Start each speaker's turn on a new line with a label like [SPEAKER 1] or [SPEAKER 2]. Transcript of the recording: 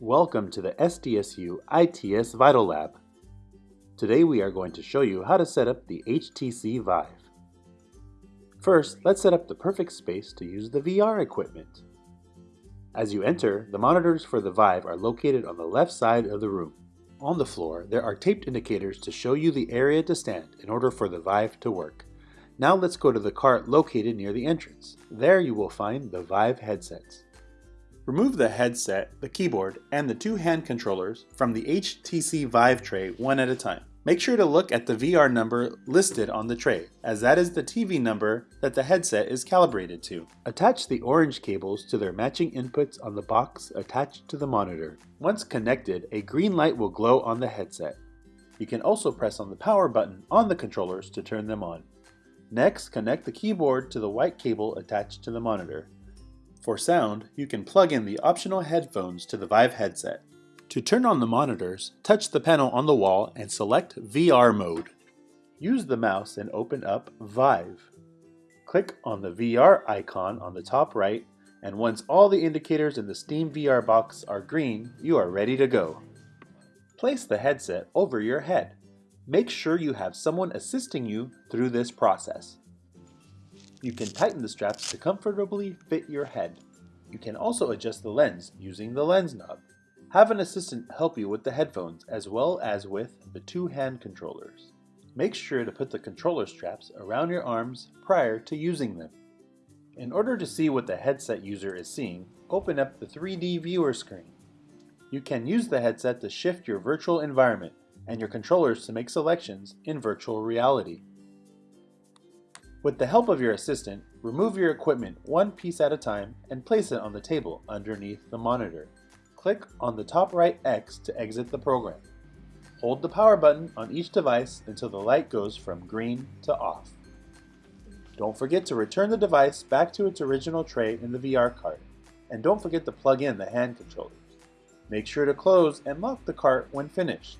[SPEAKER 1] Welcome to the SDSU ITS Vital Lab. Today we are going to show you how to set up the HTC Vive. First, let's set up the perfect space to use the VR equipment. As you enter, the monitors for the Vive are located on the left side of the room. On the floor, there are taped indicators to show you the area to stand in order for the Vive to work. Now let's go to the cart located near the entrance. There you will find the Vive headsets. Remove the headset, the keyboard, and the two hand controllers from the HTC Vive tray one at a time. Make sure to look at the VR number listed on the tray, as that is the TV number that the headset is calibrated to. Attach the orange cables to their matching inputs on the box attached to the monitor. Once connected, a green light will glow on the headset. You can also press on the power button on the controllers to turn them on. Next, connect the keyboard to the white cable attached to the monitor. For sound, you can plug in the optional headphones to the Vive headset. To turn on the monitors, touch the panel on the wall and select VR mode. Use the mouse and open up Vive. Click on the VR icon on the top right, and once all the indicators in the Steam VR box are green, you are ready to go. Place the headset over your head. Make sure you have someone assisting you through this process. You can tighten the straps to comfortably fit your head. You can also adjust the lens using the lens knob. Have an assistant help you with the headphones as well as with the two hand controllers. Make sure to put the controller straps around your arms prior to using them. In order to see what the headset user is seeing, open up the 3D viewer screen. You can use the headset to shift your virtual environment and your controllers to make selections in virtual reality. With the help of your assistant, remove your equipment one piece at a time and place it on the table underneath the monitor. Click on the top right X to exit the program. Hold the power button on each device until the light goes from green to off. Don't forget to return the device back to its original tray in the VR cart, and don't forget to plug in the hand controllers. Make sure to close and lock the cart when finished.